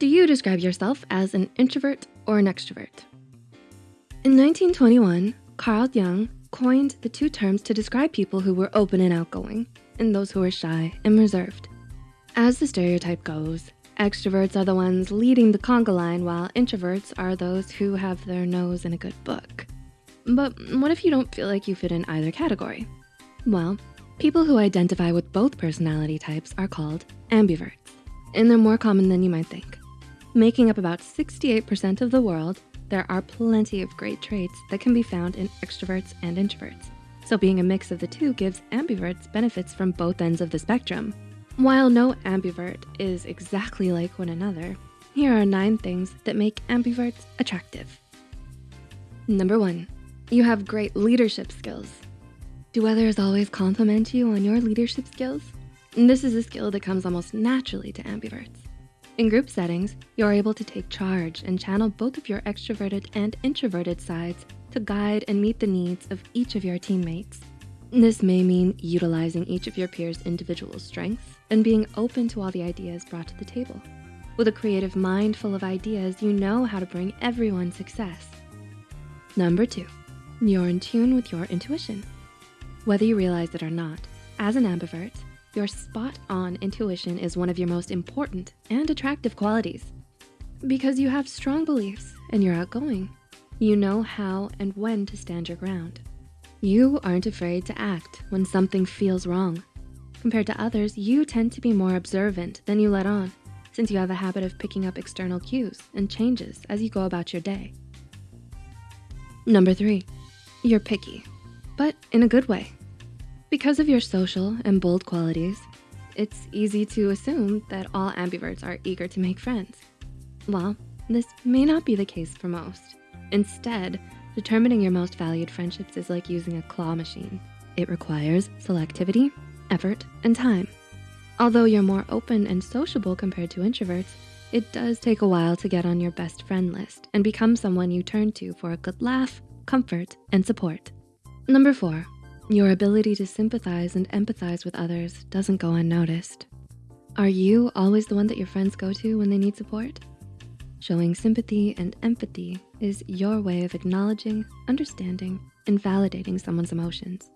Do you describe yourself as an introvert or an extrovert? In 1921, Carl Jung coined the two terms to describe people who were open and outgoing and those who were shy and reserved. As the stereotype goes, extroverts are the ones leading the conga line while introverts are those who have their nose in a good book. But what if you don't feel like you fit in either category? Well, people who identify with both personality types are called ambiverts, and they're more common than you might think. Making up about 68% of the world, there are plenty of great traits that can be found in extroverts and introverts. So being a mix of the two gives ambiverts benefits from both ends of the spectrum. While no ambivert is exactly like one another, here are nine things that make ambiverts attractive. Number one, you have great leadership skills. Do others always compliment you on your leadership skills? This is a skill that comes almost naturally to ambiverts. In group settings, you're able to take charge and channel both of your extroverted and introverted sides to guide and meet the needs of each of your teammates. This may mean utilizing each of your peers' individual strengths and being open to all the ideas brought to the table. With a creative mind full of ideas, you know how to bring everyone success. Number two, you're in tune with your intuition. Whether you realize it or not, as an ambivert, your spot-on intuition is one of your most important and attractive qualities. Because you have strong beliefs and you're outgoing, you know how and when to stand your ground. You aren't afraid to act when something feels wrong. Compared to others, you tend to be more observant than you let on since you have a habit of picking up external cues and changes as you go about your day. Number three, you're picky, but in a good way. Because of your social and bold qualities, it's easy to assume that all ambiverts are eager to make friends. Well, this may not be the case for most. Instead, determining your most valued friendships is like using a claw machine. It requires selectivity, effort, and time. Although you're more open and sociable compared to introverts, it does take a while to get on your best friend list and become someone you turn to for a good laugh, comfort, and support. Number four, your ability to sympathize and empathize with others doesn't go unnoticed. Are you always the one that your friends go to when they need support? Showing sympathy and empathy is your way of acknowledging, understanding, and validating someone's emotions.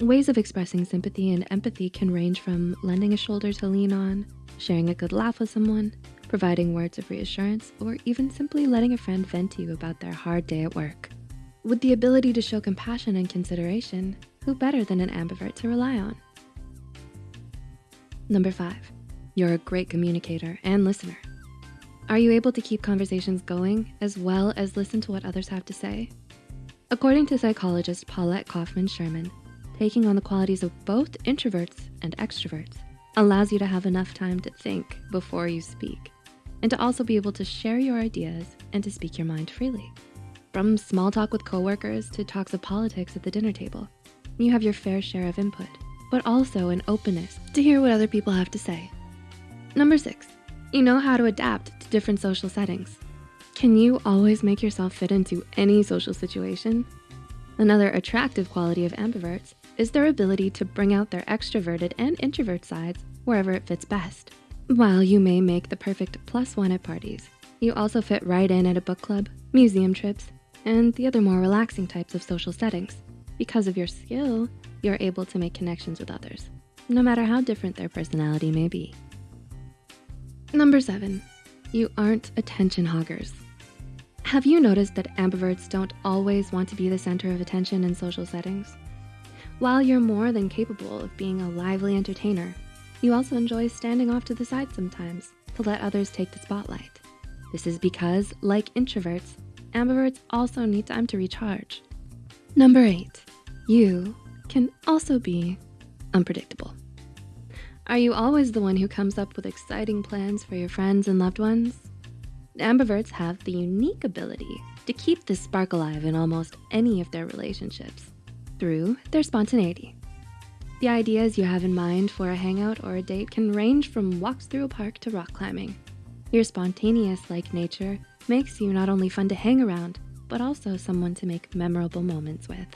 Ways of expressing sympathy and empathy can range from lending a shoulder to lean on, sharing a good laugh with someone, providing words of reassurance, or even simply letting a friend vent to you about their hard day at work. With the ability to show compassion and consideration, who better than an ambivert to rely on? Number five, you're a great communicator and listener. Are you able to keep conversations going as well as listen to what others have to say? According to psychologist Paulette Kaufman Sherman, taking on the qualities of both introverts and extroverts allows you to have enough time to think before you speak and to also be able to share your ideas and to speak your mind freely. From small talk with coworkers to talks of politics at the dinner table, you have your fair share of input, but also an openness to hear what other people have to say. Number six, you know how to adapt to different social settings. Can you always make yourself fit into any social situation? Another attractive quality of ambiverts is their ability to bring out their extroverted and introvert sides wherever it fits best. While you may make the perfect plus one at parties, you also fit right in at a book club, museum trips, and the other more relaxing types of social settings. Because of your skill, you're able to make connections with others, no matter how different their personality may be. Number seven, you aren't attention hoggers. Have you noticed that ambiverts don't always want to be the center of attention in social settings? While you're more than capable of being a lively entertainer, you also enjoy standing off to the side sometimes to let others take the spotlight. This is because, like introverts, ambiverts also need time to recharge. Number eight, you can also be unpredictable. Are you always the one who comes up with exciting plans for your friends and loved ones? Ambiverts have the unique ability to keep this spark alive in almost any of their relationships through their spontaneity. The ideas you have in mind for a hangout or a date can range from walks through a park to rock climbing. Your spontaneous-like nature makes you not only fun to hang around, but also someone to make memorable moments with.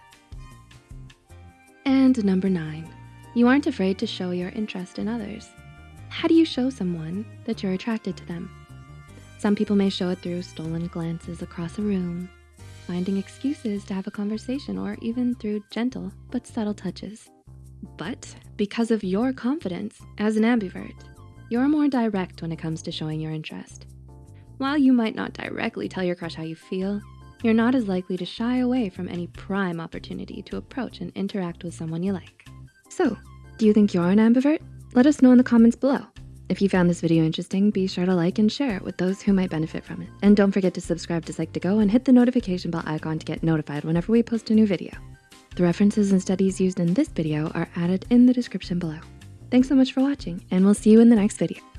And number nine, you aren't afraid to show your interest in others. How do you show someone that you're attracted to them? Some people may show it through stolen glances across a room, finding excuses to have a conversation, or even through gentle but subtle touches. But because of your confidence as an ambivert, you're more direct when it comes to showing your interest. While you might not directly tell your crush how you feel, you're not as likely to shy away from any prime opportunity to approach and interact with someone you like. So, do you think you're an ambivert? Let us know in the comments below. If you found this video interesting, be sure to like and share it with those who might benefit from it. And don't forget to subscribe to Psych2Go and hit the notification bell icon to get notified whenever we post a new video. The references and studies used in this video are added in the description below. Thanks so much for watching and we'll see you in the next video.